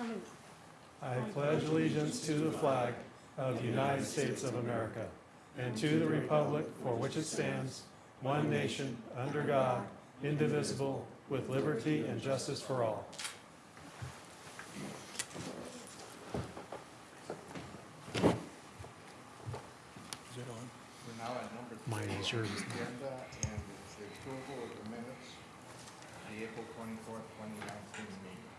Ready? I pledge allegiance to the flag of the United States of America and to the republic for which it stands, one nation, under God, indivisible, with liberty and justice for all. Is it on? We're now at number three. Mine is yours. Agenda, and the approval of the minutes, the April twenty-fourth, twenty nineteen meeting.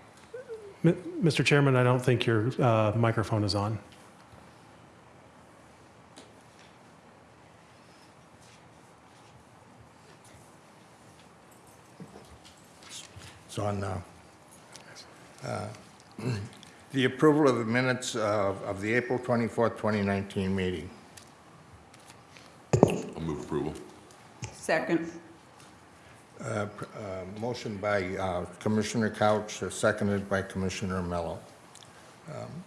M- Mr. Chairman, I don't think your uh, microphone is on. It's on now. Uh, The approval of the minutes of, of the April twenty-fourth, twenty nineteen meeting. I'll move approval. Second. Uh, Motion by uh, Commissioner Couch, uh, seconded by Commissioner Mello. Um,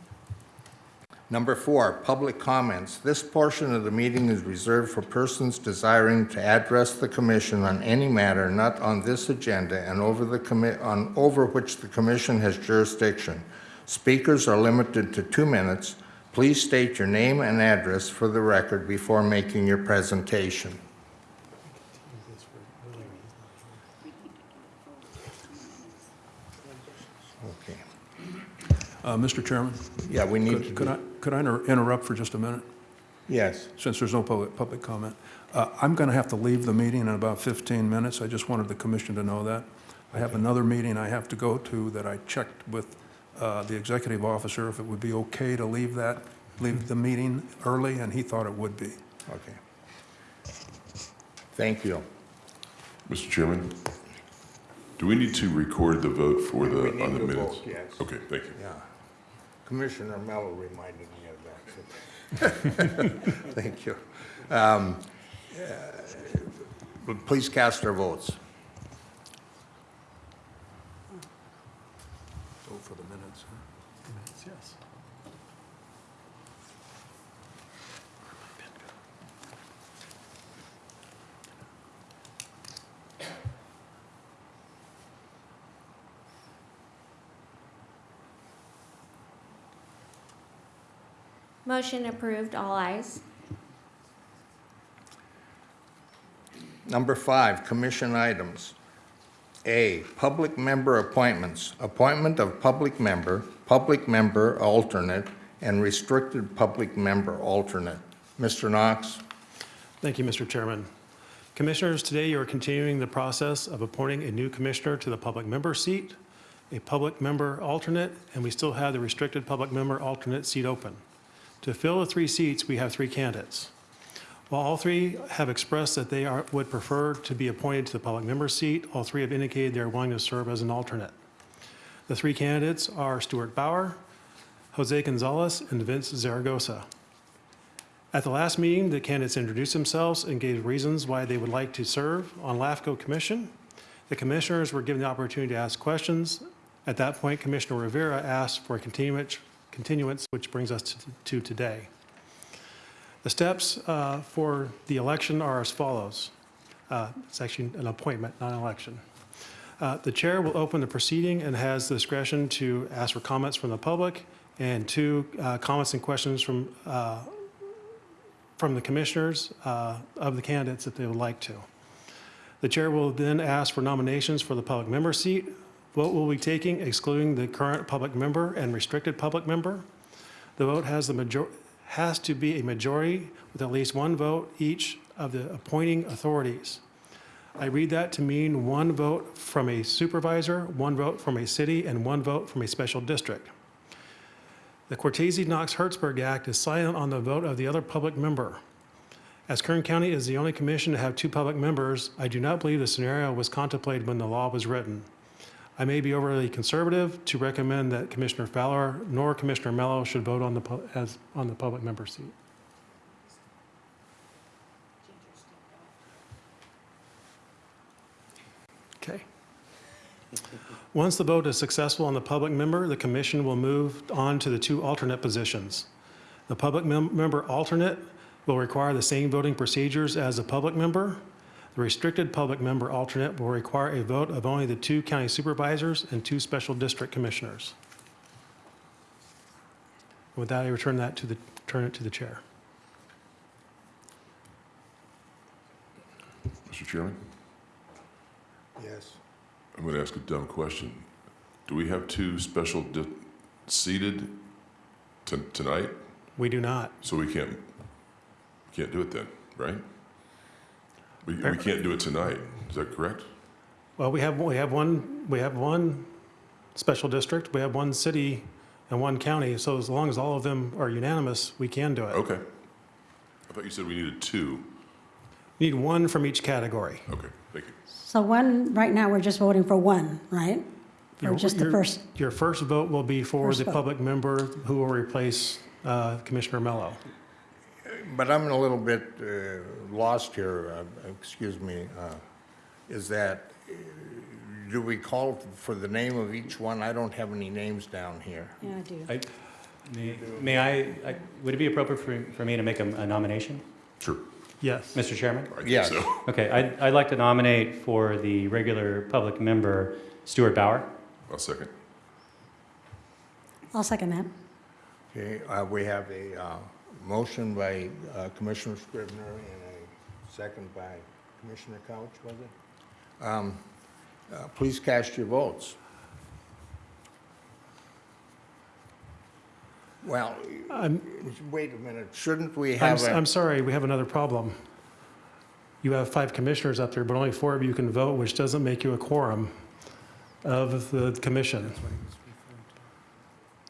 Number four, public comments. This portion of the meeting is reserved for persons desiring to address the commission on any matter not on this agenda and over the on, over which the commission has jurisdiction. Speakers are limited to two minutes. Please state your name and address for the record before making your presentation. Okay. Uh, Mr. Chairman, Yeah, we need to could could I, could I inter- interrupt for just a minute, yes. since there's no public, public comment? Uh, I'm going to have to leave the meeting in about 15 minutes. I just wanted the commission to know that. I have another meeting I have to go to that I checked with uh, the executive officer if it would be okay to leave that, leave the meeting early, and he thought it would be. Okay. Thank you. Mr. Chairman, do we need to record the vote for the, on the minutes? vote, yes. Okay, thank you. Yeah. Commissioner Mello reminded me of that. so- Thank you. Um, uh, Please cast your votes. Motion approved, all ayes. Number five, commission items. A, public member appointments. Appointment of public member, public member alternate, and restricted public member alternate. Mr. Knox? Thank you, Mr. Chairman. Commissioners, today you are continuing the process of appointing a new commissioner to the public member seat, a public member alternate, and we still have the restricted public member alternate seat open. To fill the three seats, we have three candidates. While all three have expressed that they are, would prefer to be appointed to the public member seat, all three have indicated they are willing to serve as an alternate. The three candidates are Stuart Bauer, Jose Gonzalez, and Vince Zaragoza. At the last meeting, the candidates introduced themselves and gave reasons why they would like to serve on LAFCO Commission. The commissioners were given the opportunity to ask questions. At that point, Commissioner Rivera asked for a continuance, continuance, which brings us to, to today. The steps uh, for the election are as follows. Uh, It's actually an appointment, not an election. Uh, The chair will open the proceeding and has the discretion to ask for comments from the public and two, uh, comments and questions from uh, from the commissioners uh, of the candidates if they would like to. The chair will then ask for nominations for the public member seat. Vote will be taking excluding the current public member and restricted public member. The vote has the has to be a majority with at least one vote each of the appointing authorities. I read that to mean one vote from a supervisor, one vote from a city, and one vote from a special district. The Cortese-Knox-Hertzberg Act is silent on the vote of the other public member. As Kern County is the only commission to have two public members, I do not believe the scenario was contemplated when the law was written. I may be overly conservative to recommend that Commissioner Fowler nor Commissioner Mello should vote on the, as, on the public member seat. Okay. Once the vote is successful on the public member, the commission will move on to the two alternate positions. The public mem- member alternate will require the same voting procedures as a public member. The restricted public member alternate will require a vote of only the two county supervisors and two special district commissioners. With that, I return that to the, turn it to the chair. Mr. Chairman, Yes. I'm going to ask a dumb question. Do we have two special di- seated t- tonight? We do not. So we can't, can't do it then, right? We, we can't do it tonight, is that correct? Well, we have, we have one, we have one special district, we have one city and one county, so as long as all of them are unanimous, we can do it. Okay. I thought you said we needed two. Need one from each category. Okay, thank you. So one, right now, we're just voting for one, right? Or Your- just the your- first? Your first vote will be for First the vote. public member who will replace uh, Commissioner Mello. But I'm a little bit uh, lost here, uh, excuse me. uh, Is that, uh, do we call for the name of each one? I don't have any names down here. Yeah, I do. I- May may I, I- would it be appropriate for for me to make a a nomination, Sure. Yes. Mr. Chairman? Yes. so. Okay, I'd I'd like to nominate for the regular public member Stuart Bauer. I'll second. I'll second that. Okay, uh, we have a uh, motion by uh, Commissioner Scrivner and a second by Commissioner Couch, was it? Um, uh, Please cast your votes. Well, I'm, wait a minute, shouldn't we I'm, have s- a... I'm sorry, we have another problem. You have five commissioners up there, but only four of you can vote, which doesn't make you a quorum of the commission.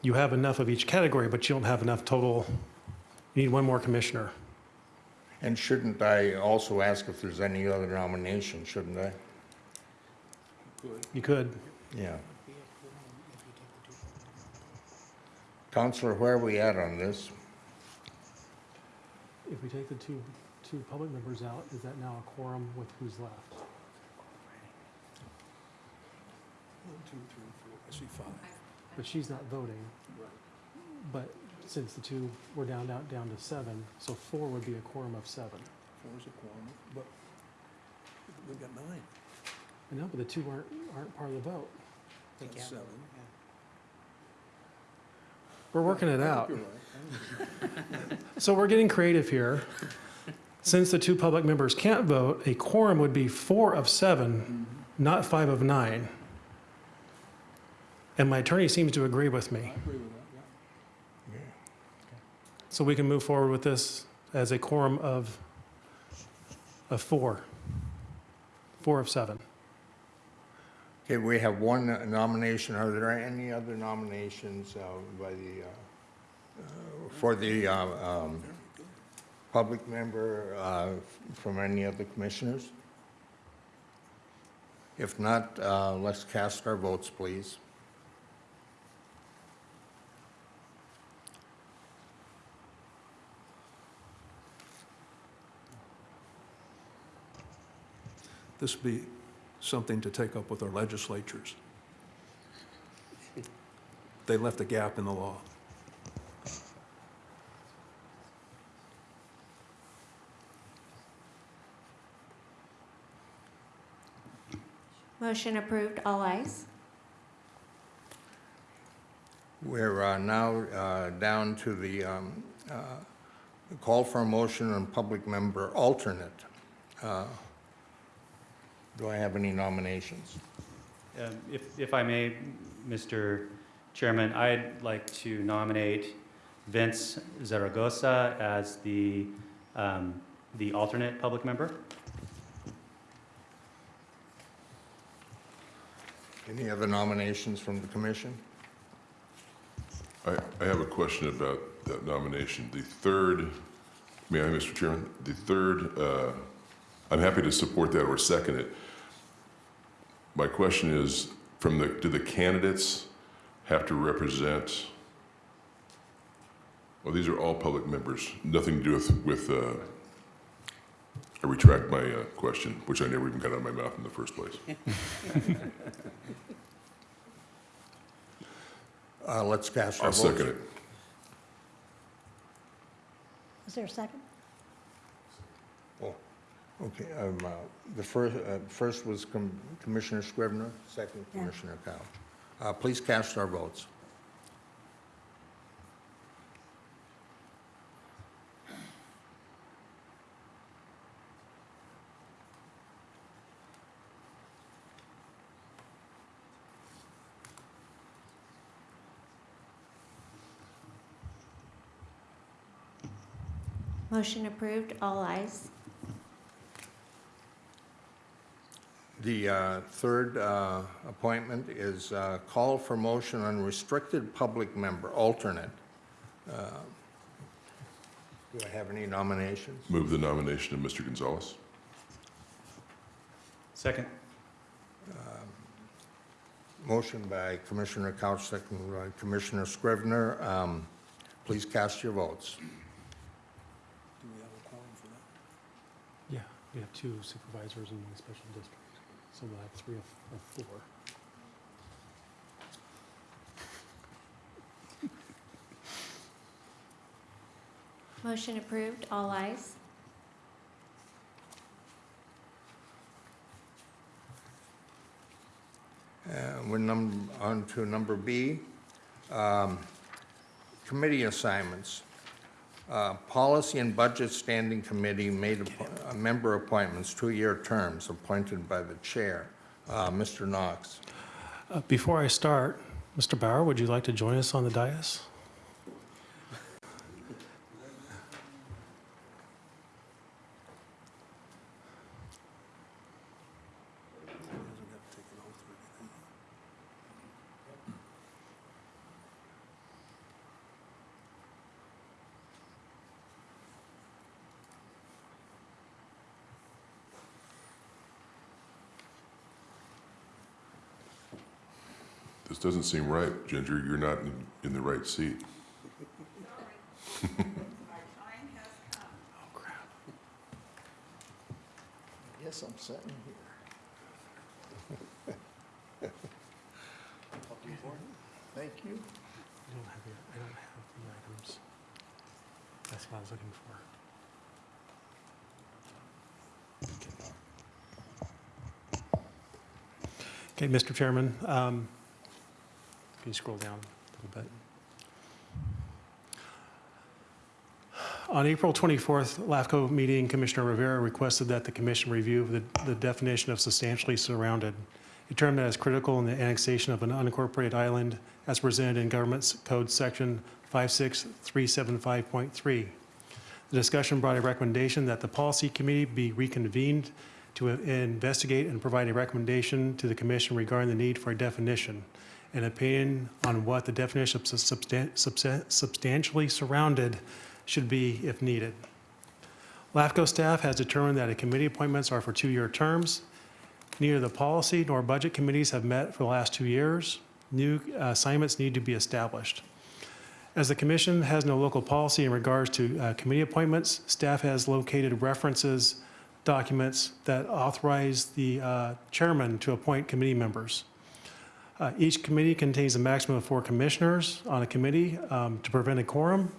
You have enough of each category, but you don't have enough total. You need one more commissioner. And shouldn't I also ask if there's any other nomination, shouldn't I? You could. Yeah. Counselor, where are we at on this? If we take the two, two public members out, is that now a quorum with who's left? One, two, three, four, I see five. But she's not voting. But since the two, we're down, down, down to seven, so four would be a quorum of seven. Four is a quorum, but we've got nine. I know, but the two aren't, aren't part of the vote. That's seven. We're working it out. You're right. So we're getting creative here. Since the two public members can't vote, a quorum would be four of seven, mm-hmm. not five of nine. And my attorney seems to agree with me. I agree with that, yeah. So we can move forward with this as a quorum of, of four. Four of seven. Okay, we have one nomination. Are there any other nominations uh, by the, uh, uh, for the uh, um, public member uh, from any other commissioners? If not, uh, let's cast our votes, please. This would be something to take up with our legislatures. They left a gap in the law. Motion approved, all ayes. We're uh, now uh, down to the um, uh, call for a motion on public member alternate. Do I have any nominations? Um, If if I may, Mr. Chairman, I'd like to nominate Vince Zaragoza as the um, the alternate public member. Any other nominations from the commission? I, I have a question about that nomination. The third, may I, Mr. Chairman? The third, uh, I'm happy to support that or second it. My question is, from the, do the candidates have to represent, well, these are all public members, nothing to do with, with, uh, I retract my uh, question, which I never even got out of my mouth in the first place. Uh, Let's cast our I'll votes. second it. Is there a second? Okay, um, uh, the first, uh, first was Com- Commissioner Scrivner, second Yeah. Commissioner Couch. Uh, Please cast our votes. Motion approved, all ayes. The uh, third uh, appointment is uh, call for motion on restricted public member, alternate. Uh, Do I have any nominations? Move the nomination of Mr. Gonzalez. Second. Motion by Commissioner Couch, second by Commissioner Scrivner. Um, Please cast your votes. Do we have a quorum for that? Yeah, we have two supervisors in the special district, so we'll have three of of four. Motion approved, all ayes. Uh, We're num- on to number B, um, committee assignments. Uh, Policy and Budget Standing Committee made appo- uh, member appointments, two-year terms appointed by the chair. Uh, Mr. Knox. Uh, Before I start, Mr. Bauer, would you like to join us on the dais? He doesn't have to take an oath or anything. This doesn't seem right, Ginger. You're not in, in the right seat. Oh, crap. Yes, I'm sitting here. Thank you. I don't have the, I don't have the items. That's what I was looking for. Okay, Mr. Chairman, um, can you scroll down a little bit? On April 24th, LAFCO meeting, Commissioner Rivera requested that the commission review the, the definition of substantially surrounded, a term that is critical in the annexation of an unincorporated island as presented in Government Code Section 56375.3. The discussion brought a recommendation that the policy committee be reconvened to investigate and provide a recommendation to the commission regarding the need for a definition, an opinion on what the definition of substan- substan- substantially surrounded should be if needed. LAFCO staff has determined that committee appointments are for two-year terms. Neither the policy nor budget committees have met for the last two years. New uh, assignments need to be established. As the commission has no local policy in regards to uh, committee appointments, staff has located references, documents that authorize the uh, chairman to appoint committee members. Uh, Each committee contains a maximum of four commissioners on a committee um, to prevent a quorum.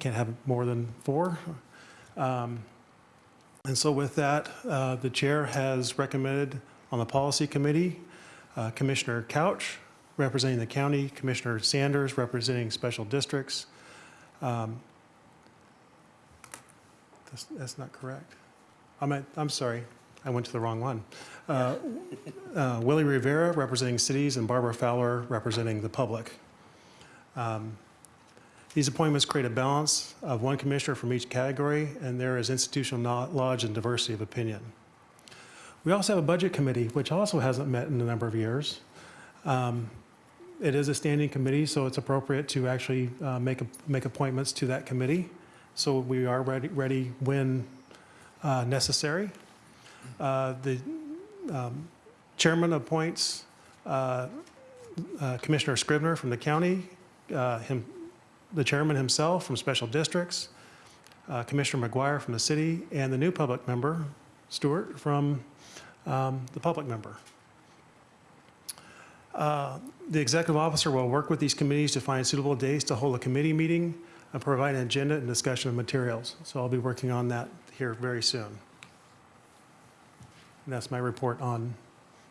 Can't have more than four. Um, And so with that, uh, the chair has recommended on the policy committee, uh, Commissioner Couch representing the county, Commissioner Sanders representing special districts. Um, That's, that's not correct. I'm, at- I'm sorry, I went to the wrong one. Uh, uh, Willie Rivera representing cities and Barbara Fowler representing the public. Um, These appointments create a balance of one commissioner from each category, and there is institutional knowledge and diversity of opinion. We also have a budget committee, which also hasn't met in a number of years. Um, It is a standing committee, so it's appropriate to actually uh, make, make appointments to that committee. So we are ready, ready when uh, necessary. Uh, The um, chairman appoints uh, uh, Commissioner Scrivner from the county, uh, him, the chairman himself from special districts, uh, Commissioner McGuire from the city, and the new public member, Stuart, from um, the public member. Uh, The executive officer will work with these committees to find suitable days to hold a committee meeting and provide an agenda and discussion of materials. So I'll be working on that here very soon. And that's my report on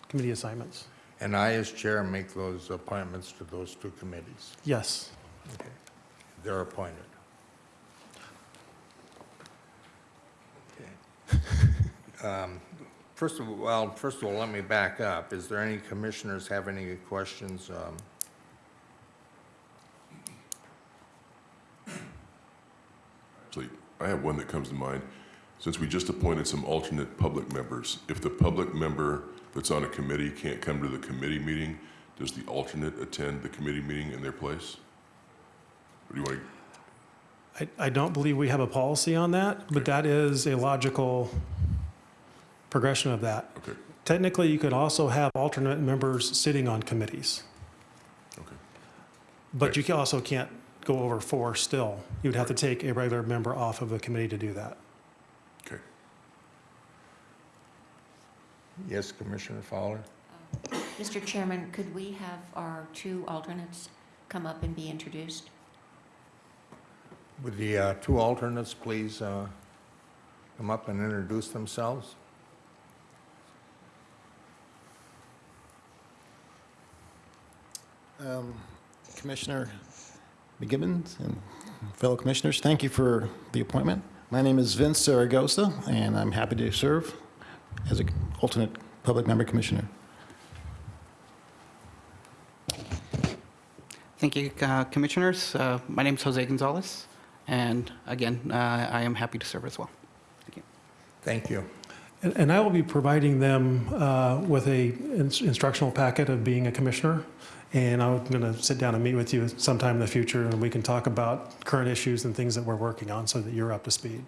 committee assignments. And I, as chair, make those appointments to those two committees. Yes. Okay. They're appointed. Okay. Um, First of all, well, first of all, let me back up. Is there any commissioners have any questions? um, Actually, I have one that comes to mind. Since we just appointed some alternate public members, if the public member that's on a committee can't come to the committee meeting, does the alternate attend the committee meeting in their place? Or do you want to, I, I don't believe we have a policy on that, but that is a logical progression of that. okay, Technically, you could also have alternate members sitting on committees, okay. but you can- also can't go over four still. You would have to take a regular member off of a committee to do that. Yes, Commissioner Fowler? Mr. Chairman, could we have our two alternates come up and be introduced? Would the uh, two alternates please uh, come up and introduce themselves? Um, Commissioner McGibbons and fellow commissioners, thank you for the appointment. My name is Vince Zaragoza, and I'm happy to serve as an alternate public member commissioner. Thank you, uh, Commissioners. Uh, My name is Jose Gonzalez, and again, uh, I am happy to serve as well. Thank you. Thank you. And- And I will be providing them uh, with a ins- instructional packet of being a commissioner. And I'm going to sit down and meet with you sometime in the future, and we can talk about current issues and things that we're working on so that you're up to speed.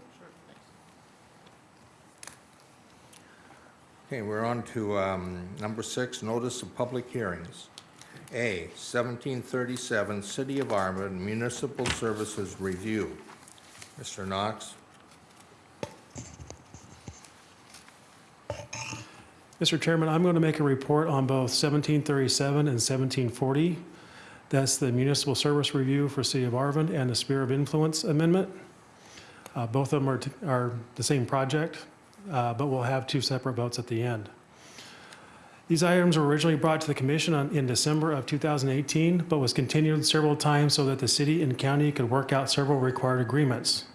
Okay, we're on to um, number six, notice of public hearings. A, 1737, City of Arvin Municipal Services Review. Mr. Knox? Mr. Chairman, I'm going to make a report on both 1737 and 1740. That's the municipal service review for City of Arvin and the Sphere of Influence Amendment. Uh, Both of them are, are the same project, uh, but we'll have two separate votes at the end. These items were originally brought to the commission on- in December of 2018, but was continued several times so that the city and county could work out several required agreements.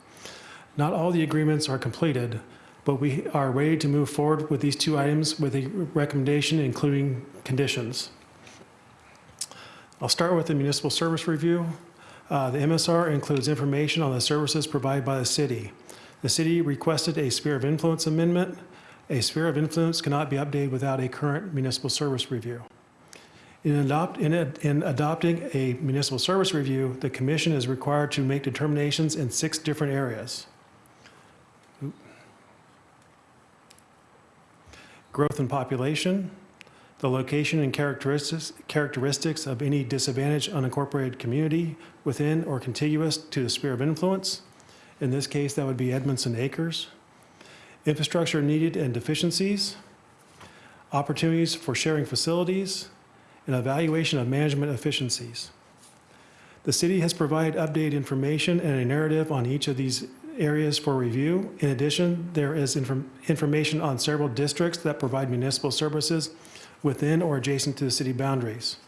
Not all the agreements are completed, but we are ready to move forward with these two items with a recommendation including conditions. I'll start with the municipal service review. Uh, The MSR includes information on the services provided by the city. The city requested a sphere of influence amendment. A sphere of influence cannot be updated without a current municipal service review. In adopt, in, a- in adopting a municipal service review, the commission is required to make determinations in six different areas. growth and population, the location and characteristics, characteristics of any disadvantaged unincorporated community within or contiguous to the sphere of influence. In this case, that would be Edmondson Acres. Infrastructure needed and deficiencies, opportunities for sharing facilities, and evaluation of management efficiencies. The city has provided updated information and a narrative on each of these areas for review. In addition, there is inform- information on several districts that provide municipal services within or adjacent to the city boundaries.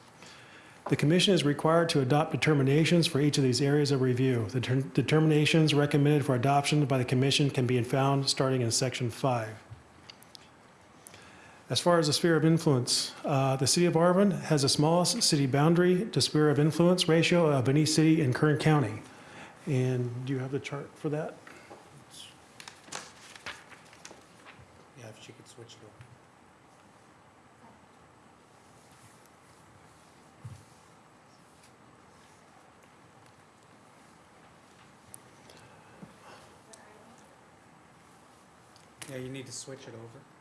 The commission is required to adopt determinations for each of these areas of review. The ter- determinations recommended for adoption by the commission can be found starting in section five. As far as the sphere of influence, uh, the city of Arvin has the smallest city boundary to sphere of influence ratio of any city in Kern County. And do you have the chart for that? Yeah, if she could switch it over. Yeah, you need to switch it over.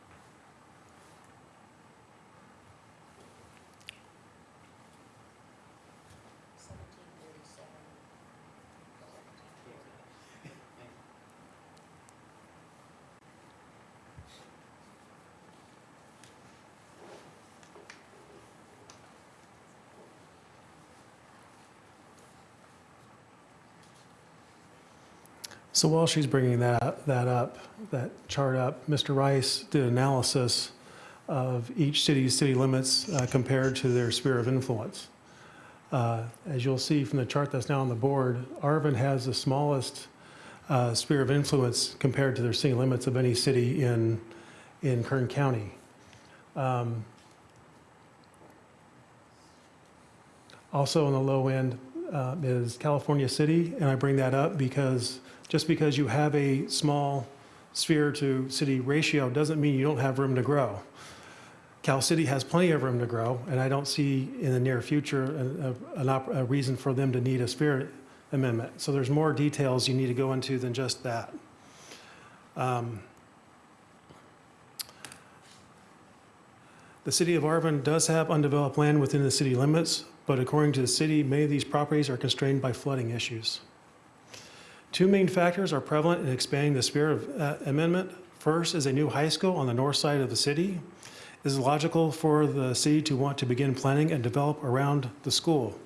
So while she's bringing that, that up, that chart up, Mr. Rice did analysis of each city's city limits uh, compared to their sphere of influence. Uh, As you'll see from the chart that's now on the board, Arvin has the smallest uh, sphere of influence compared to their city limits of any city in, in Kern County. Um, Also on the low end uh, is California City, and I bring that up because just because you have a small sphere to city ratio doesn't mean you don't have room to grow. Cal City has plenty of room to grow, and I don't see in the near future a, a- a reason for them to need a sphere amendment. So there's more details you need to go into than just that. Um, The city of Arvin does have undeveloped land within the city limits, but according to the city, many of these properties are constrained by flooding issues. Two main factors are prevalent in expanding the sphere of uh, amendment. First is a new high school on the north side of the city. It is logical for the city to want to begin planning and develop around the school.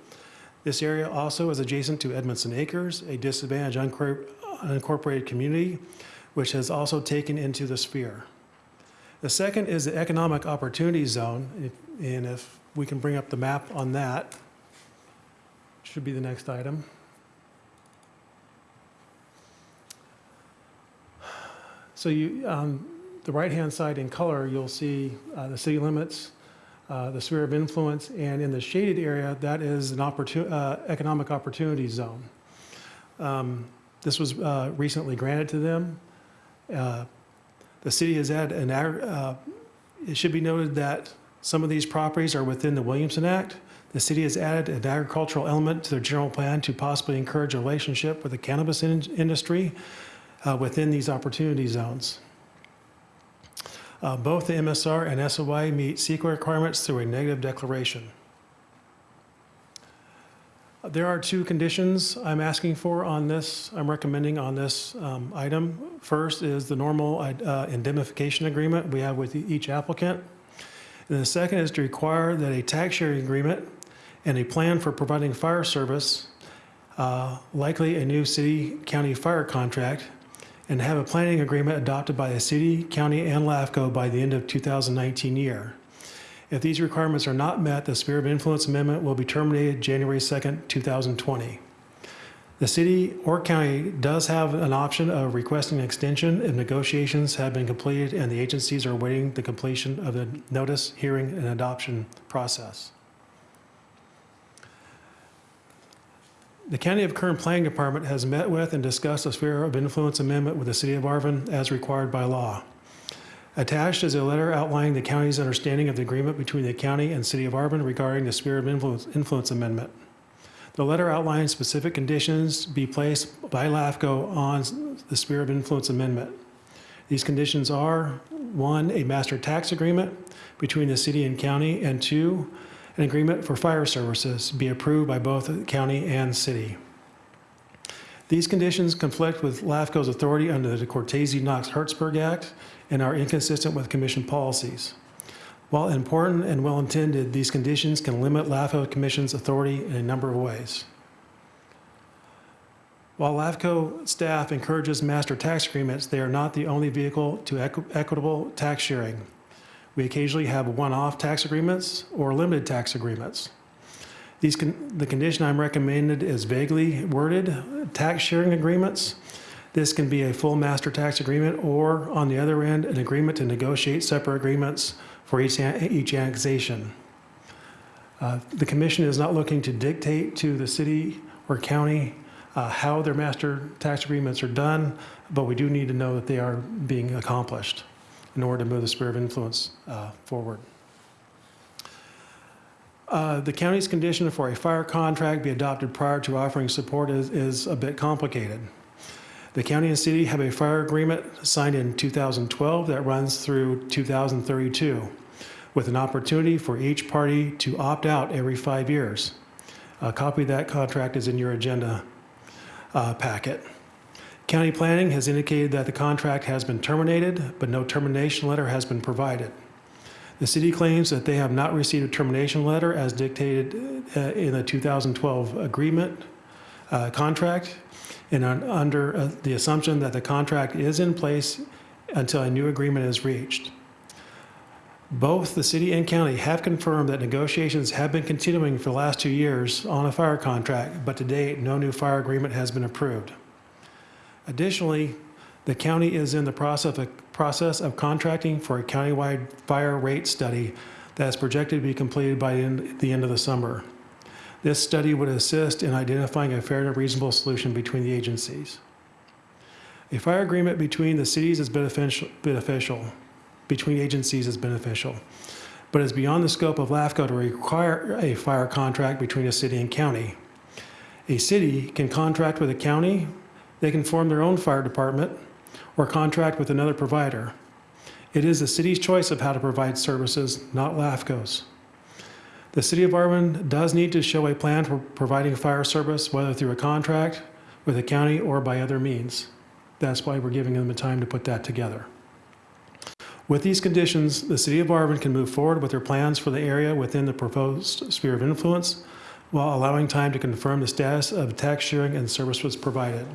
This area also is adjacent to Edmondson Acres, a disadvantaged unincorporated community, which has also taken into the sphere. The second is the Economic Opportunity Zone, and if we can bring up the map on that, should be the next item. So you, on the right-hand side in color, you'll see uh, the city limits, uh, the sphere of influence, and in the shaded area, that is an opportu- uh, economic opportunity zone. Um, This was uh, recently granted to them. Uh, The city has had an, uh, it should be noted that some of these properties are within the Williamson Act. The city has added an agricultural element to their general plan to possibly encourage a relationship with the cannabis in- industry uh, within these opportunity zones. Uh, Both the MSR and SOI meet CEQA requirements through a negative declaration. There are two conditions I'm asking for on this, I'm recommending on this um, item. First is the normal uh, indemnification agreement we have with each applicant. And the second is to require that a tax sharing agreement and a plan for providing fire service, uh, likely a new city-county fire contract, and have a planning agreement adopted by the city, county, and LAFCO by the end of 2019 year. If these requirements are not met, the sphere of influence amendment will be terminated January 2nd, 2020. The city or county does have an option of requesting an extension if negotiations have been completed and the agencies are awaiting the completion of the notice, hearing, and adoption process. The County of Kern Planning Department has met with and discussed a sphere of influence amendment with the city of Arvin as required by law. Attached is a letter outlining the county's understanding of the agreement between the county and city of Arvin regarding the sphere of influence, influence amendment. The letter outlines specific conditions be placed by LAFCO on the sphere of influence amendment. These conditions are, one, a master tax agreement between the city and county, and two, an agreement for fire services be approved by both the county and city. These conditions conflict with LAFCO's authority under the Cortese-Knox-Hertzberg Act and are inconsistent with commission policies. While important and well-intended, these conditions can limit LAFCO Commission's authority in a number of ways. While LAFCO staff encourages master tax agreements, they are not the only vehicle to equi- equitable tax sharing. We occasionally have one-off tax agreements or limited tax agreements. These, con- the condition I'm recommended is vaguely worded, tax sharing agreements. This can be a full master tax agreement or, on the other end, an agreement to negotiate separate agreements for each, each annexation. Uh, The commission is not looking to dictate to the city or county uh, how their master tax agreements are done, but we do need to know that they are being accomplished in order to move the sphere of influence uh, forward. Uh, The county's condition for a fire contract be adopted prior to offering support is, is a bit complicated. The county and city have a fire agreement signed in 2012 that runs through 2032, with an opportunity for each party to opt out every five years. A copy of that contract is in your agenda uh, packet. County planning has indicated that the contract has been terminated, but no termination letter has been provided. The city claims that they have not received a termination letter as dictated uh, in the 2012 agreement. uh, contract and un- under uh, the assumption that the contract is in place until a new agreement is reached. Both the city and county have confirmed that negotiations have been continuing for the last two years on a fire contract, but to date, no new fire agreement has been approved. Additionally, the county is in the process of, process of contracting for a countywide fire rate study that is projected to be completed by the end- of the summer. This study would assist in identifying a fair and reasonable solution between the agencies. A fire agreement between the cities is beneficial, beneficial, between agencies is beneficial, but is beyond the scope of LAFCO to require a fire contract between a city and county. A city can contract with a county, they can form their own fire department, or contract with another provider. It is the city's choice of how to provide services, not LAFCO's. The city of Arvin does need to show a plan for providing fire service, whether through a contract with the county or by other means. That's why we're giving them the time to put that together. With these conditions, the city of Arvin can move forward with their plans for the area within the proposed sphere of influence while allowing time to confirm the status of tax sharing and service was provided.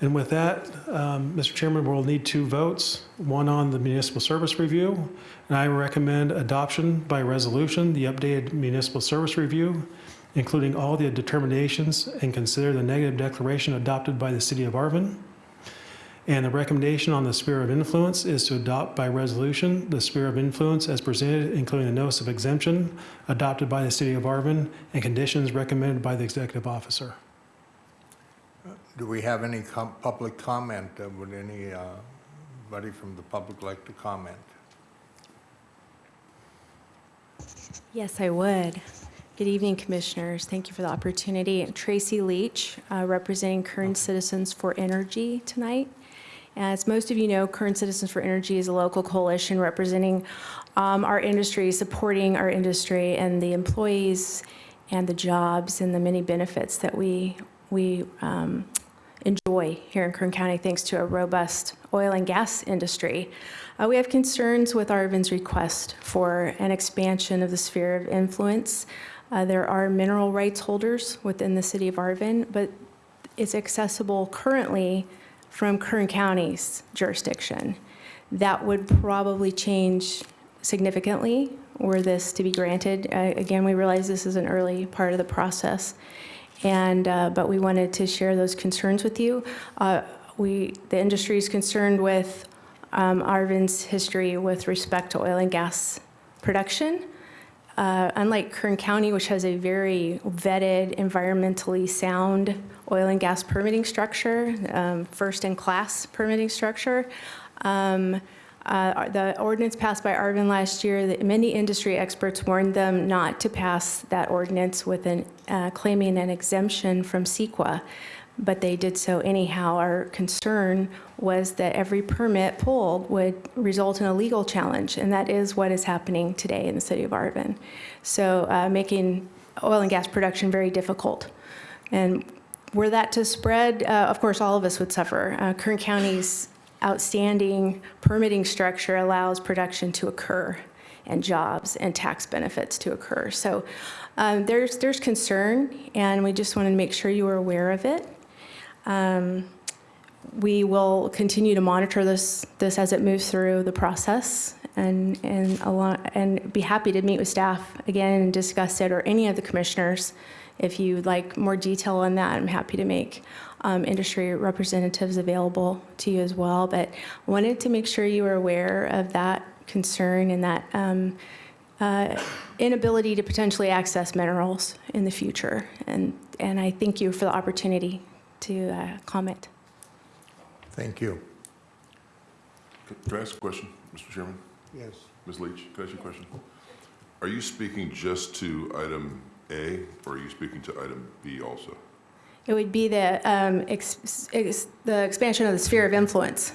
And with that, um, Mr. Chairman, we'll need two votes, one on the municipal service review, and I recommend adoption by resolution, the updated municipal service review, including all the determinations, and consider the negative declaration adopted by the city of Arvin. And the recommendation on the sphere of influence is to adopt by resolution the sphere of influence as presented, including the notice of exemption adopted by the city of Arvin and conditions recommended by the executive officer. Do we have any com- public comment? Uh, Would uh, anybody from the public like to comment? Yes, I would. Good evening, Commissioners. Thank you for the opportunity. Tracy Leach, uh, representing Kern Citizens for Energy tonight. As most of you know, Kern Citizens for Energy is a local coalition representing um, our industry, supporting our industry and the employees and the jobs and the many benefits that we, we um, enjoy here in Kern County thanks to a robust oil and gas industry. Uh, we have concerns with Arvin's request for an expansion of the sphere of influence. Uh, there are mineral rights holders within the city of Arvin, but it's accessible currently from Kern County's jurisdiction. That would probably change significantly were this to be granted. Uh, Again, we realize this is an early part of the process, and, uh, but we wanted to share those concerns with you. Uh, We, the industry is concerned with um, Arvin's history with respect to oil and gas production. Uh, Unlike Kern County, which has a very vetted, environmentally sound oil and gas permitting structure, um, first-in-class permitting structure, um, uh, the ordinance passed by Arvin last year, that many industry experts warned them not to pass that ordinance with an, uh, claiming an exemption from CEQA, but they did so anyhow. Our concern was that every permit pulled would result in a legal challenge, and that is what is happening today in the city of Arvin. So uh, making oil and gas production very difficult. And were that to spread, uh, of course, all of us would suffer. Uh, Kern County's outstanding permitting structure allows production to occur and jobs and tax benefits to occur. So um, there's, there's concern, and we just wanted to make sure you were aware of it. Um, we will continue to monitor this, this as it moves through the process and, and, along, and be happy to meet with staff again and discuss it or any of the commissioners. If you'd like more detail on that, I'm happy to make um, industry representatives available to you as well. But wanted to make sure you were aware of that concern and that um, uh, inability to potentially access minerals in the future. And, and I thank you for the opportunity to uh, comment. Thank you. Can can I ask a question, Mr. Chairman? Yes. Ms. Leach, can I ask you a question? Are you speaking just to item A, or are you speaking to item B also? It would be the, um, ex- ex- the expansion of the sphere of influence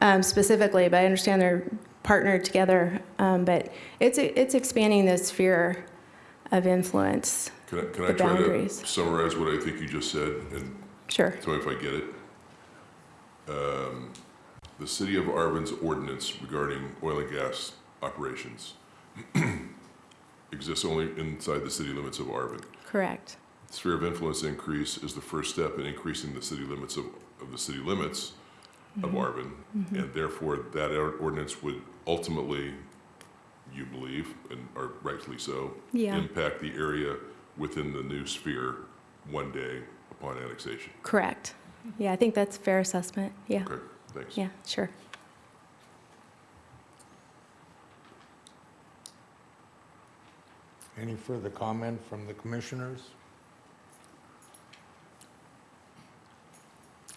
um, specifically, but I understand they're partnered together. Um, But it's, it's expanding the sphere of influence. Can I, can I The try to boundaries. summarize what I think you just said, and Sure. tell me if I get it? Um, The city of Arvin's ordinance regarding oil and gas operations exists only inside the city limits of Arvin. Correct. Sphere of influence increase is the first step in increasing the city limits of, of the city limits of mm-hmm. Arvin. Mm-hmm. And therefore, that ordinance would ultimately, you believe, and are rightfully so, Yeah. impact the area within the new sphere one day upon annexation. Correct. Yeah, I think that's a fair assessment. Yeah, Okay, thanks. yeah, sure. Any further comment from the commissioners?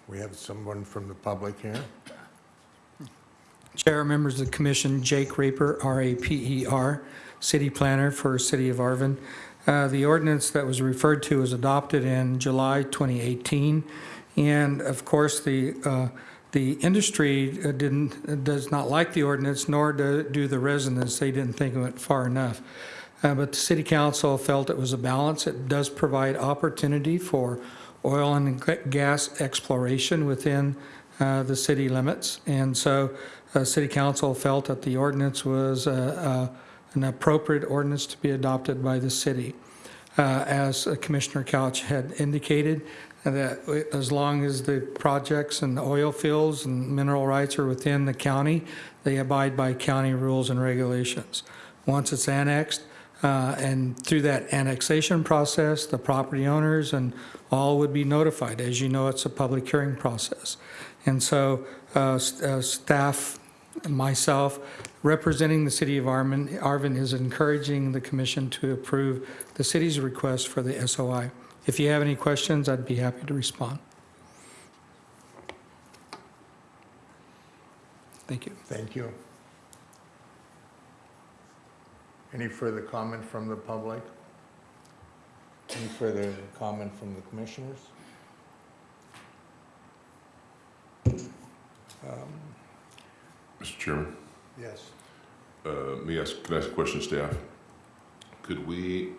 We have someone from the public here. Chair, members of the commission, Jake Raper, R-A-P-E-R, city planner for City of Arvin. Uh, The ordinance that was referred to was adopted in July 2018, and of course, the, uh, the industry uh, didn't, does not like the ordinance, nor do do the residents. They didn't think it went far enough. Uh, But the city council felt it was a balance. It does provide opportunity for oil and gas exploration within uh, the city limits. And so uh, city council felt that the ordinance was uh, uh, an appropriate ordinance to be adopted by the city. Uh, As uh, Commissioner Couch had indicated, that as long as the projects and the oil fields and mineral rights are within the county, they abide by county rules and regulations. Once it's annexed, uh, and through that annexation process, the property owners and all would be notified. As you know, it's a public hearing process. And so uh, uh, staff, myself, representing the city of Arvin, Arvin is encouraging the commission to approve the city's request for the SOI. If you have any questions, I'd be happy to respond. Thank you. Thank you. Any further comment from the public? Any further comment from the commissioners? Mr. Chairman? Yes. Uh, Let me ask, can I ask a question, of staff? Could we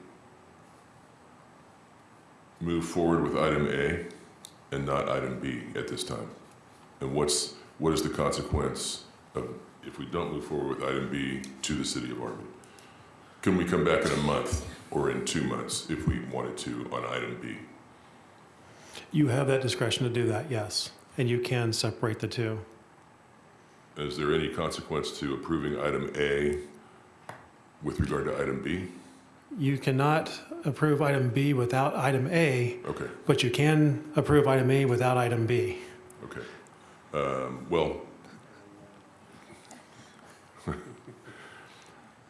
move forward with item A and not item B at this time? And what's, what is the consequence of, if we don't move forward with item B to the city of Arvin? Can we come back in a month or in two months if we wanted to on item B? You have that discretion to do that, yes. And you can separate the two. Is there any consequence to approving item A with regard to item B? You cannot approve item B without item A, Okay. but you can approve item A without item B. Okay. Um, Well,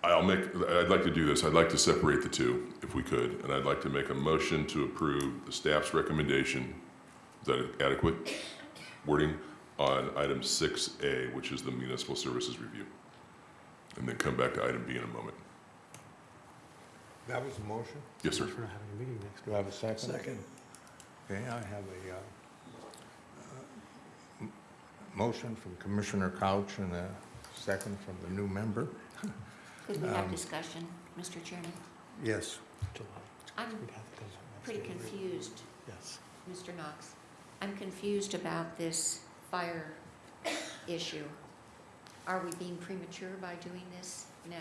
I'll make, I'd like to do this. I'd like to separate the two, if we could, and I'd like to make a motion to approve the staff's recommendation, is that adequate wording, on item 6A, which is the municipal services review, and then come back to item B in a moment. That was a motion? Yes, sir. We're having a meeting next Do I have a second? Second. Okay, I have a uh, uh, motion from Commissioner Couch and a second from the new member. Could we have Um, discussion, Mr. Chairman? Yes. I'm pretty confused, Yes. Mr. Knox. I'm confused about this fire issue. Are we being premature by doing this now?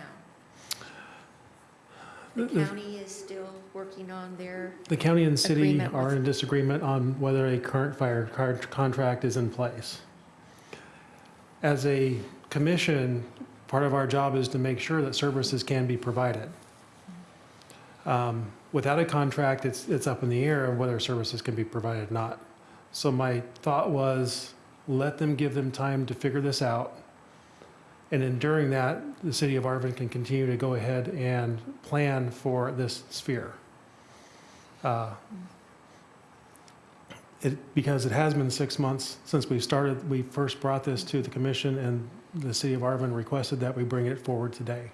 The The- the- county is still working on their, The county and city Agreement are with- in disagreement on whether a current fire car- contract is in place. As a commission, part of our job is to make sure that services can be provided. Um, Without a contract, it's, it's up in the air of whether services can be provided or not. So my thought was, let them give them time to figure this out. And then during that, the city of Arvin can continue to go ahead and plan for this sphere. Uh, It, because it has been six months since we started, we first brought this to the commission, and the city of Arvin requested that we bring it forward today.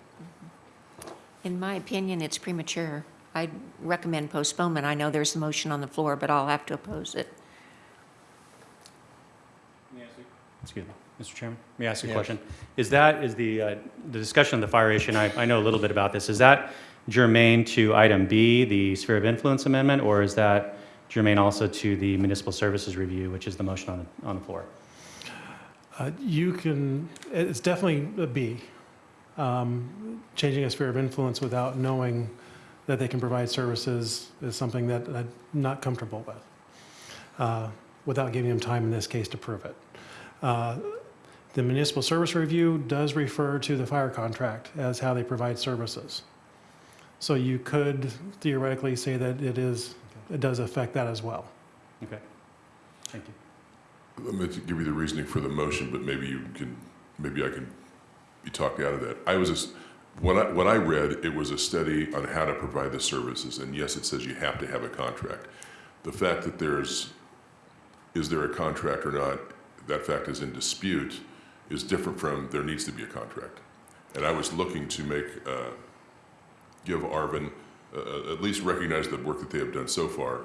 in my opinion, it's premature. I'd recommend postponement. I know there's a motion on the floor, but I'll have to oppose it. Excuse me, Mr. Chairman, may I ask a Yes. question? Is that, is the, uh, the discussion of the fire issue, and I, I know a little bit about this, is that germane to item B, the sphere of influence amendment, or is that germane also to the municipal services review, which is the motion on the, on the floor? Uh, You can, it's definitely a B. Um, Changing a sphere of influence without knowing that they can provide services is something that I'm not comfortable with, uh, without giving them time in this case to prove it. Uh, The municipal service review does refer to the fire contract as how they provide services. So you could theoretically say that it is, it does affect that as well. Okay. Thank you. Let me give you the reasoning for the motion, but maybe you can, maybe I can be talked out of that. I was, just- when I, when I read, it was a study on how to provide the services, and yes, it says you have to have a contract. The fact that there's, is there a contract or not, that fact is in dispute, is different from there needs to be a contract. And I was looking to make, uh, give Arvin, uh, at least recognize the work that they have done so far.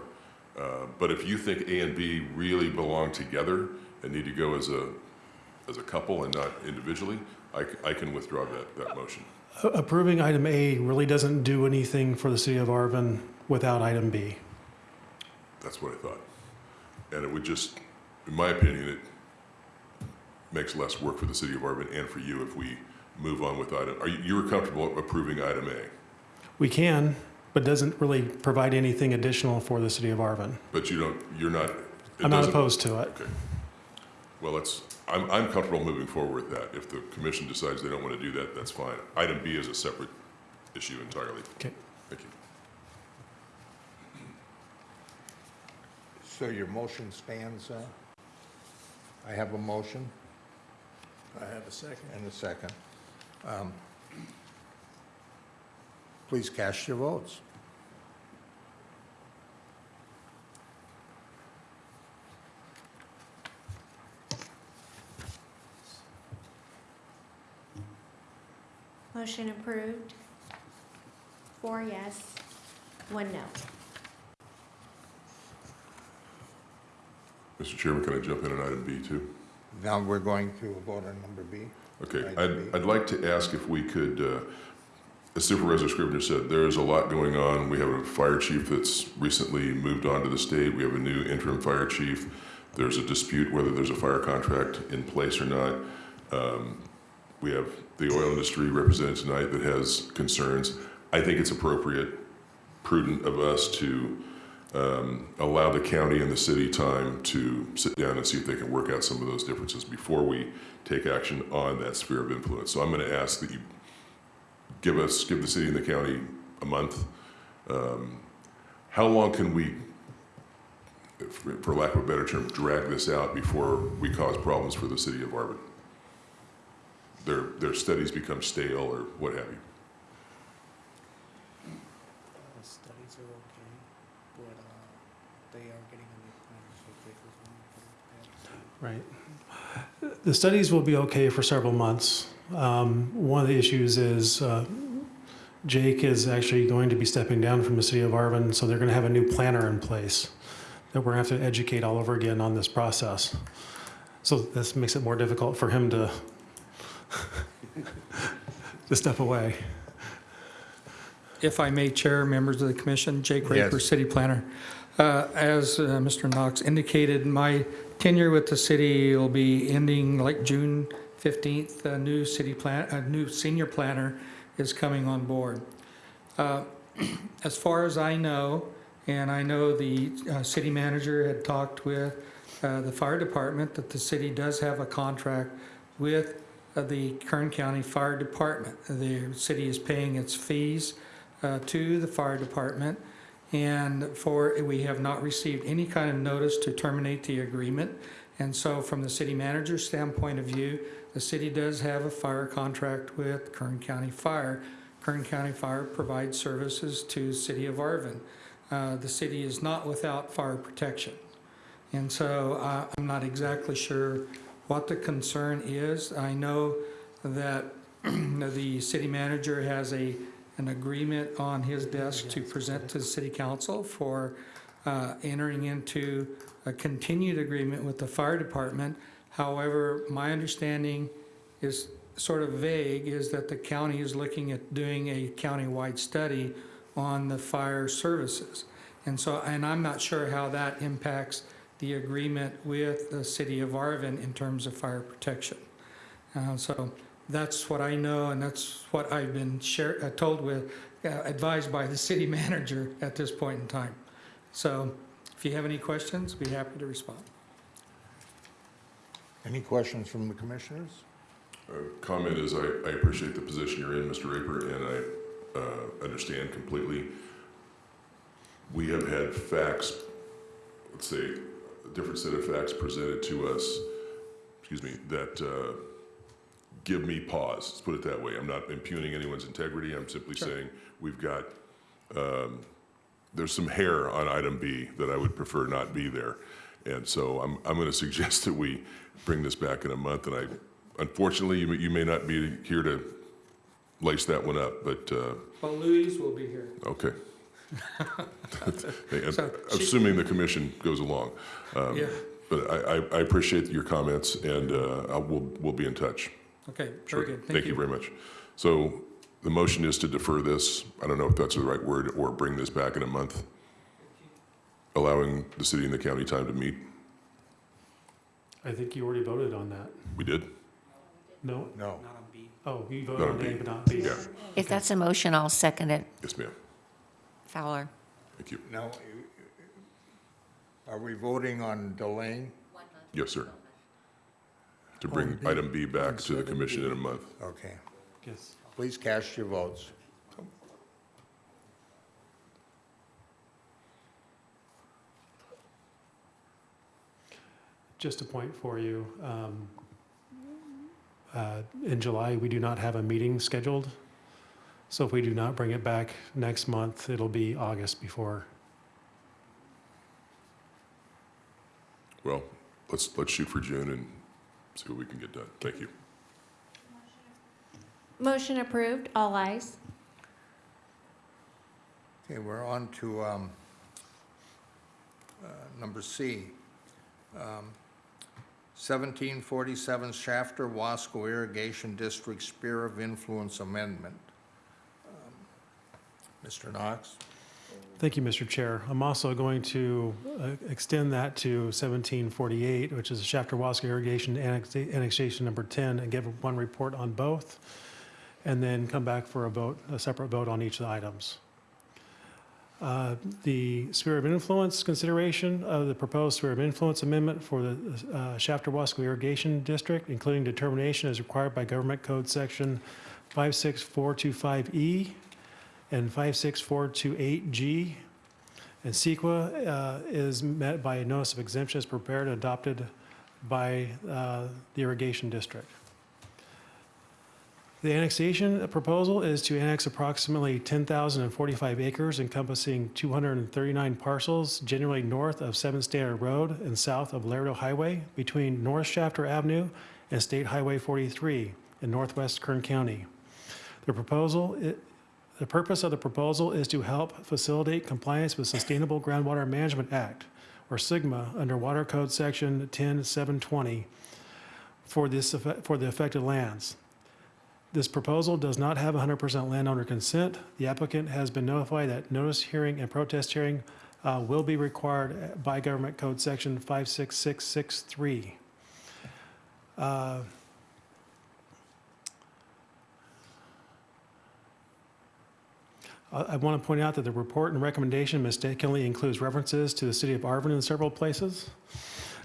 Uh, But if you think A and B really belong together and need to go as a, as a couple and not individually, I can withdraw that, that motion. Approving item A really doesn't do anything for the city of Arvin without item B. That's what I thought. And it would just, in my opinion, it makes less work for the city of Arvin and for you if we move on with item, are you, you were comfortable approving item A? We can, but doesn't really provide anything additional for the city of Arvin. But you don't, you're not. it I'm not doesn't- opposed to it. Okay. Well, that's, I'm, I'm comfortable moving forward with that. If the commission decides they don't want to do that, that's fine. Item B is a separate issue entirely. Okay. Thank you. So your motion stands, uh? I have a motion I have a second. and a second. Um, Please cast your votes. Motion approved. Four yes, one no. Mr. Chairman, can I jump in on item B too? Now we're going to vote on number B. Okay, I'd, B. I'd like to ask if we could, uh, as Supervisor Scrivner said, there is a lot going on. We have a fire chief that's recently moved on to the state. We have a new interim fire chief. There's a dispute whether there's a fire contract in place or not. Um, We have the oil industry represented tonight that has concerns. I think it's appropriate, prudent of us to um, allow the county and the city time to sit down and see if they can work out some of those differences before we take action on that sphere of influence. So I'm going to ask that you give us, give the city and the county a month. Um, How long can we, for for lack of a better term, drag this out before we cause problems for the city of Arvin? Their, their studies become stale or what have you? The studies are okay, but they are getting a new so it Right. The studies will be okay for several months. Um, One of the issues is uh, Jake is actually going to be stepping down from the city of Arvin, so they're going to have a new planner in place that we're going to have to educate all over again on this process. So this makes it more difficult for him to, to step away. If I may, Chair, members of the commission, Jake Raper, Yes. City Planner. Uh, As uh, Mr. Knox indicated, my tenure with the city will be ending like June 15th. A new city plan, a new senior planner is coming on board. Uh, As far as I know, and I know the uh, city manager had talked with uh, the fire department, that the city does have a contract with uh, the Kern County Fire Department. The city is paying its fees uh, to the fire department. And for, we have not received any kind of notice to terminate the agreement. And so from the city manager's standpoint of view, the city does have a fire contract with Kern County Fire. Kern County Fire provides services to city of Arvin. Uh, The city is not without fire protection. And so uh, I'm not exactly sure what the concern is. I know that the city manager has a, an agreement on his desk to present to the city council for uh, entering into a continued agreement with the fire department. However, my understanding is sort of vague, is that the county is looking at doing a countywide study on the fire services. And so, and I'm not sure how that impacts the agreement with the city of Arvin in terms of fire protection. Uh, So that's what I know, and that's what I've been share, uh, told with uh, advised by the city manager at this point in time. So if you have any questions, be happy to respond. Any questions from the commissioners? Uh, Comment is, I, I appreciate the position you're in, Mr. Raper, and I uh, understand completely. We have had facts, let's say, a different set of facts presented to us, excuse me, that uh, give me pause, let's put it that way. I'm not impugning anyone's integrity, I'm simply Sure. saying, we've got, um, there's some hair on item B that I would prefer not be there. And so I'm, I'm going to suggest that we bring this back in a month, and I, unfortunately, you may, you may not be here to lace that one up, but, uh, Well, Louise will be here. okay. So she- Assuming the commission goes along. Um, Yeah, But I, I, I appreciate your comments, and uh, I will, we'll be in touch. okay, Sure. very good. Thank you very much. So the motion is to defer this, I don't know if that's the right word, or bring this back in a month, allowing the city and the county time to meet. I think you already voted on that. We did? No? No. Oh, you Not voted on on A, B. but not B. Yeah, If that's a motion, I'll second it. yes, ma'am. Fowler? Thank you. Now, are we voting on delaying? Yes, sir. To bring B. item B back to the commission in a month. Okay. Yes. Please cast your votes. Just a point for you. um, uh, In July, we do not have a meeting scheduled. So if we do not bring it back next month, it'll be August before. Well, let's, let's shoot for June and see what we can get done. Thank you. Motion approved, all ayes. Okay, we're on to um, uh, number C. Um, 1747 Shafter Wasco Irrigation District Sphere of Influence Amendment. Um, Mr. Knox? Thank you, Mr. Chair. I'm also going to uh, extend that to 1748, which is Shafter Wasco Irrigation Annexa- Annexation Number 10, and give one report on both, and then come back for a vote, a separate vote on each of the items. Uh, The sphere of influence consideration of the proposed sphere of influence amendment for the uh, Shafter Wasco Irrigation District, including determination as required by Government Code Section 56425E E and 56428G. And CEQA uh, is met by a notice of exemption as prepared and adopted by uh, the irrigation district. The annexation proposal is to annex approximately 10,045 acres encompassing 239 parcels generally north of 7th Standard Road and south of Lerdo Highway between North Shafter Avenue and State Highway 43 in northwest Kern County. The proposal, i- the purpose of the proposal is to help facilitate compliance with Sustainable Groundwater Management Act, or SGMA, under Water Code Section 10720 for this, for the affected lands. This proposal does not have 100% landowner consent. The applicant has been notified that notice hearing and protest hearing uh, will be required by Government Code Section 56663. Uh, I I want to point out that the report and recommendation mistakenly includes references to the city of Arvin in several places.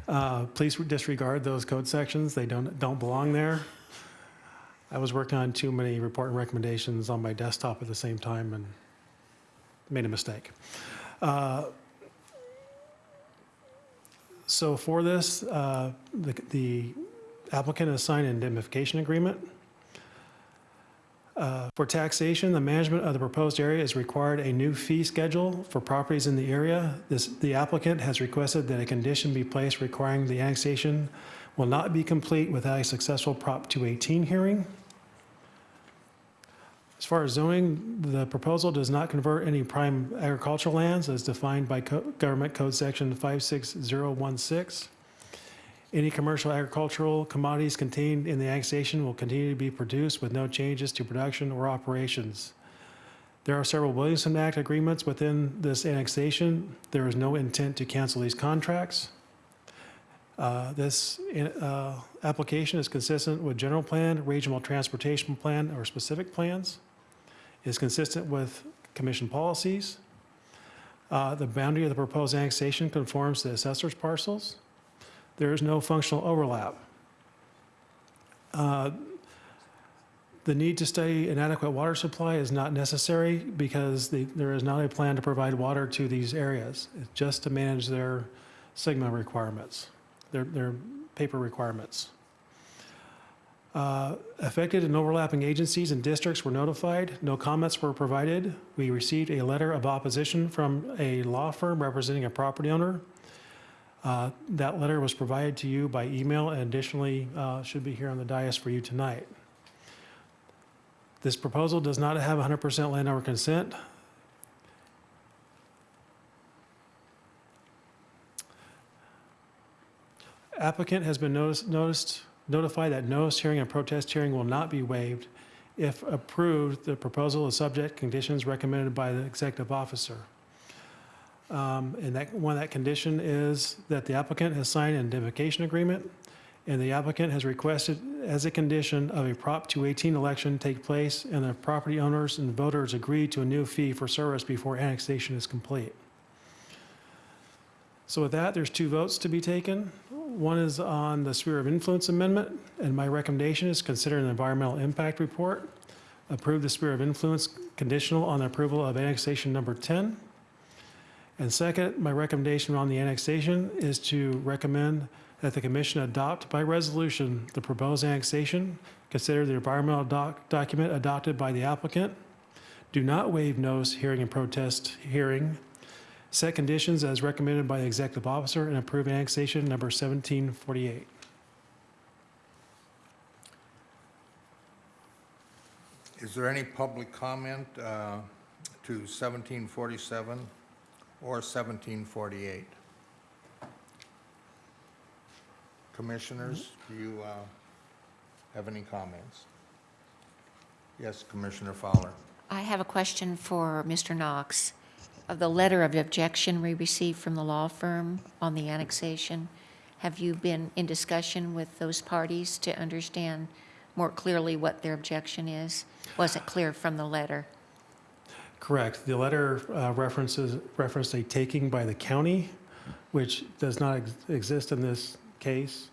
Uh, Please disregard those code sections. They don't, don't belong there. I was working on too many report and recommendations on my desktop at the same time and made a mistake. Uh, So for this, uh, the the applicant has signed an indemnification agreement. Uh, For taxation, the management of the proposed area is required a new fee schedule for properties in the area. This, the applicant has requested that a condition be placed requiring the annexation will not be complete without a successful Prop 218 hearing. As far as zoning, the proposal does not convert any prime agricultural lands as defined by Co- Government Code Section 56016. Any commercial agricultural commodities contained in the annexation will continue to be produced with no changes to production or operations. There are several Williamson Act agreements within this annexation. There is no intent to cancel these contracts. Uh, This uh, application is consistent with general plan, regional transportation plan, or specific plans. Is consistent with commission policies. Uh, The boundary of the proposed annexation conforms to the assessor's parcels. There is no functional overlap. Uh, The need to study an adequate water supply is not necessary because the- there is not a plan to provide water to these areas. It's just to manage their SGMA requirements, their, their paper requirements. Uh, Affected and overlapping agencies and districts were notified. No comments were provided. We received a letter of opposition from a law firm representing a property owner. Uh, That letter was provided to you by email and additionally uh, should be here on the dais for you tonight. This proposal does not have 100% landowner consent. Applicant has been noticed, noticed, notified that notice hearing and protest hearing will not be waived. If approved, the proposal is subject conditions recommended by the executive officer. Um, And that, one of that condition is that the applicant has signed an indemnification agreement, and the applicant has requested as a condition of a Prop 218 election take place, and the property owners and voters agree to a new fee for service before annexation is complete. So with that, there's two votes to be taken. One is on the sphere of influence amendment, and my recommendation is consider an environmental impact report. Approve the sphere of influence conditional on the approval of annexation number 10. And second, my recommendation on the annexation is to recommend that the commission adopt by resolution the proposed annexation, consider the environmental doc- document adopted by the applicant, do not waive notice, hearing, and protest hearing, set conditions as recommended by the executive officer, and approve annexation number 1748. Is there any public comment uh, to 1747 or 1748? Commissioners, do you uh, have any comments? Yes, Commissioner Fowler. I have a question for Mr. Knox. Of the letter of objection we received from the law firm on the annexation, have you been in discussion with those parties to understand more clearly what their objection is? Wasn't clear from the letter. Correct. The letter uh, references, referenced a taking by the county, which does not ex- exist in this case.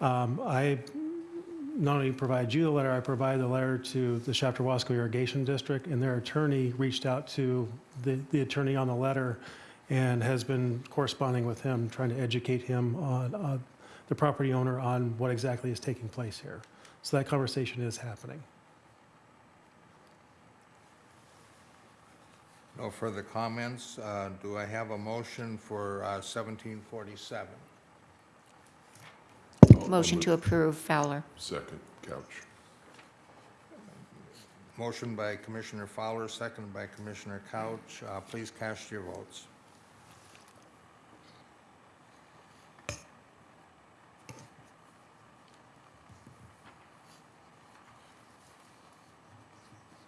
Um, I not only provide you the letter, I provide the letter to the Shafter Wasco Irrigation District, and their attorney reached out to the, the attorney on the letter and has been corresponding with him, trying to educate him on, uh, the property owner on what exactly is taking place here. So that conversation is happening. No further comments. Uh, Do I have a motion for uh, 1747? Motion to approve Fowler. Second, Couch. Motion by Commissioner Fowler, second by Commissioner Couch. Uh, Please cast your votes.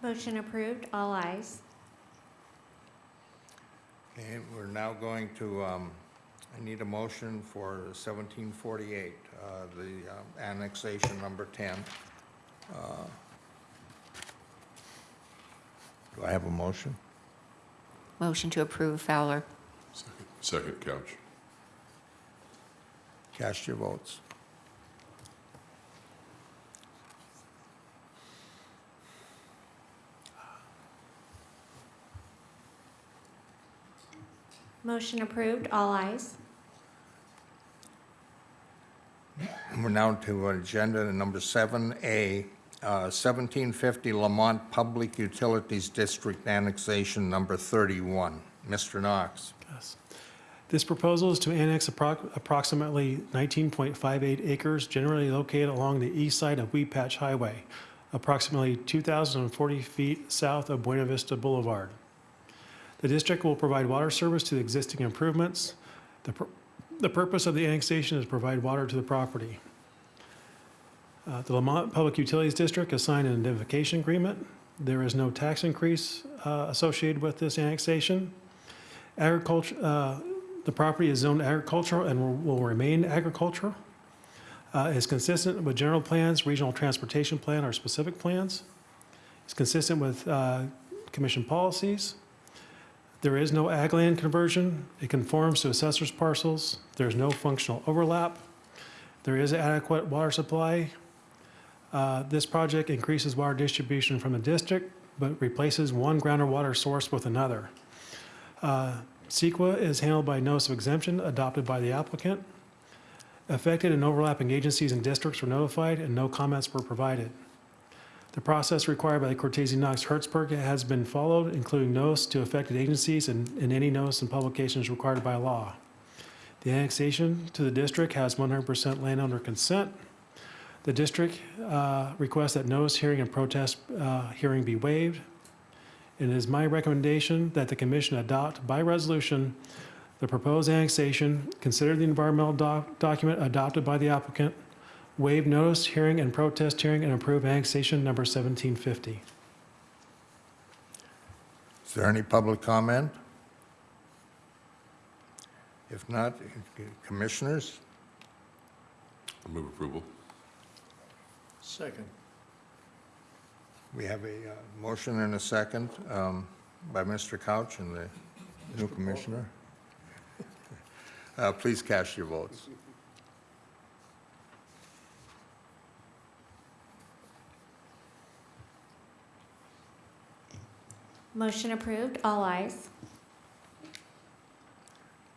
Motion approved, all ayes. Okay, we're now going to, um, I need a motion for 1748, uh, the um, annexation number 10. Uh, Do I have a motion? Motion to approve Fowler. Second, Second, Couch. Cast your votes. Motion approved, all ayes. We're now to agenda number 7A, uh, 1750 Lamont Public Utilities District Annexation Number 31. Mr. Knox. Yes. This proposal is to annex appro- approximately 19.58 acres generally located along the east side of Weedpatch Highway, approximately 2,040 feet south of Buena Vista Boulevard. The district will provide water service to the existing improvements. The The purpose of the annexation is to provide water to the property. Uh, The Lamont Public Utilities District has signed an indemnification agreement. There is no tax increase uh, associated with this annexation. Agriculture, uh, the property is zoned agricultural and will- will remain agricultural. Uh, Is consistent with general plans, regional transportation plan, or specific plans. It's consistent with uh, commission policies. There is no ag land conversion. It conforms to assessor's parcels. There's no functional overlap. There is adequate water supply. Uh, This project increases water distribution from the district, but replaces one groundwater source with another. Uh, CEQA is handled by notice of exemption adopted by the applicant. Affected and overlapping agencies and districts were notified and no comments were provided. The process required by the Cortese Knox Hertzberg has been followed, including notice to affected agencies and, and any notice and publications required by law. The annexation to the district has 100% landowner consent. The district uh, requests that notice hearing and protest uh, hearing be waived. And it is my recommendation that the commission adopt by resolution the proposed annexation, consider the environmental doc- document adopted by the applicant, waive notice, hearing, and protest hearing, and approve annexation number 1750. Is there any public comment? If not, commissioners? I move approval. Second. We have a uh, motion and a second um, by Mr. Couch and the new commissioner. Uh, Please cast your votes. Motion approved, all ayes.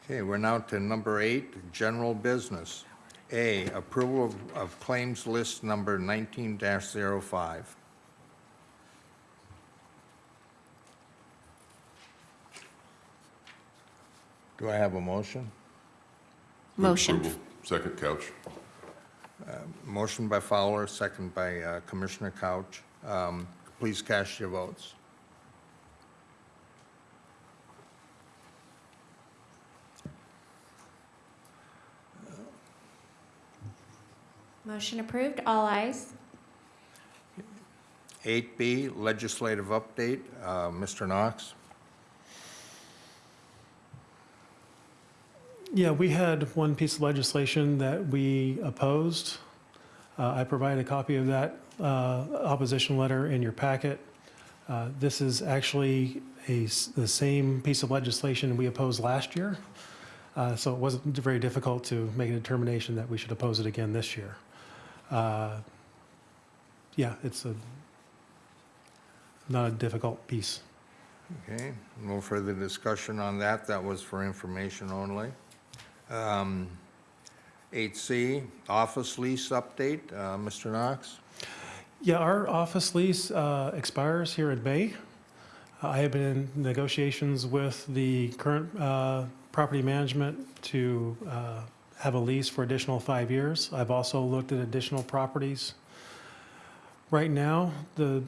Okay, we're now to number eight, general business. A, approval of- of claims list number 19-05. Do I have a motion? Move Motion. approval. Second, Couch. Motion by Fowler, second by uh, Commissioner Couch. Um, Please cast your votes. Motion approved, all ayes. 8B, legislative update, Uh, Mr. Knox. Yeah, we had one piece of legislation that we opposed. Uh, I provided a copy of that uh, opposition letter in your packet. Uh, This is actually a, s- the same piece of legislation we opposed last year, Uh, so it wasn't very difficult to make a determination that we should oppose it again this year. Uh, Yeah, it's a, not a difficult piece. Okay, no further discussion on that. That was for information only. Um, 8C, office lease update, Uh, Mr. Knox. Yeah, our office lease uh, expires here in May. I have been in negotiations with the current uh, property management to uh, have a lease for additional five years. I've also looked at additional properties. Right now, the,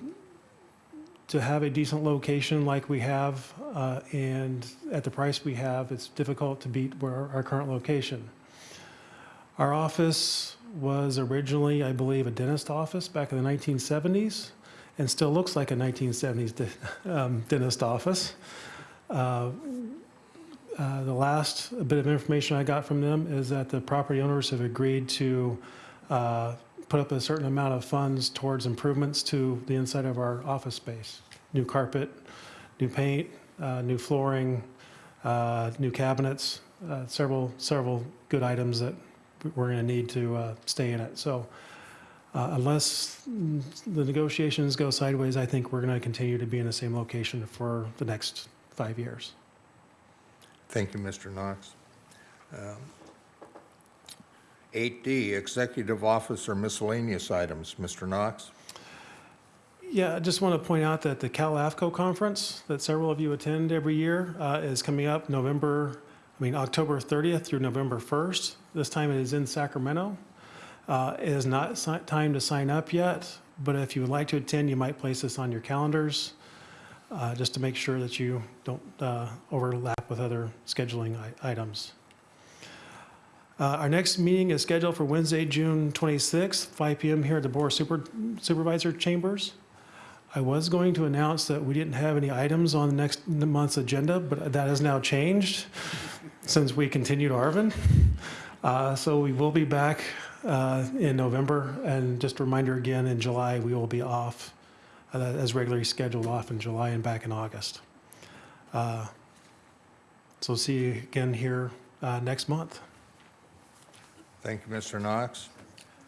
to have a decent location like we have uh, and at the price we have, it's difficult to beat where our current location. Our office was originally, I believe, a dentist office back in the 1970s, and still looks like a 1970s de- um, dentist office. Uh, uh, The last bit of information I got from them is that the property owners have agreed to uh, put up a certain amount of funds towards improvements to the inside of our office space. New carpet, new paint, uh, new flooring, uh, new cabinets, uh, several, several good items that we're going to need to stay in it. So unless the negotiations go sideways, I think we're going to continue to be in the same location for the next five years. Thank you, Mr. Knox. Um, 8D, executive officer miscellaneous items, Mr. Knox. Yeah, I just want to point out that the Cal AFCO conference that several of you attend every year uh, is coming up November, I mean, October 30th through November 1st. This time it is in Sacramento. Uh, It is not si- time to sign up yet, but if you would like to attend, you might place this on your calendars, uh, just to make sure that you don't uh, overlap with other scheduling items. Uh, Our next meeting is scheduled for Wednesday, June 26th, 5 PM here at the Board of Super- Supervisor Chambers. I was going to announce that we didn't have any items on the next month's agenda, but that has now changed since we continued Arvin. Uh, So we will be back uh, in November, and just a reminder again, in July, we will be off uh, as regularly scheduled off in July and back in August. Uh, So see you again here uh, next month. Thank you, Mr. Knox.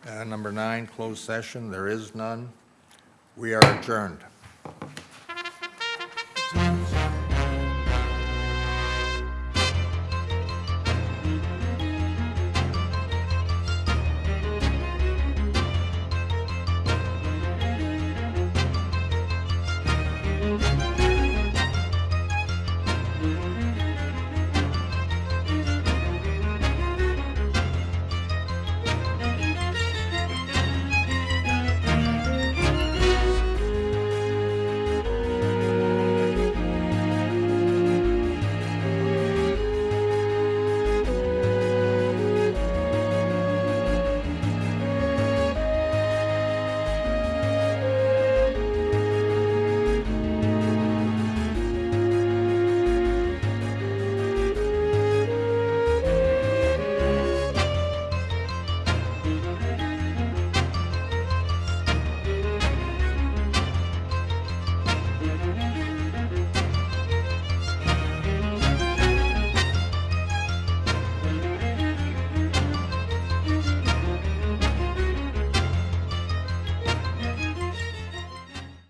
Uh, Number nine, closed session, there is none. We are adjourned.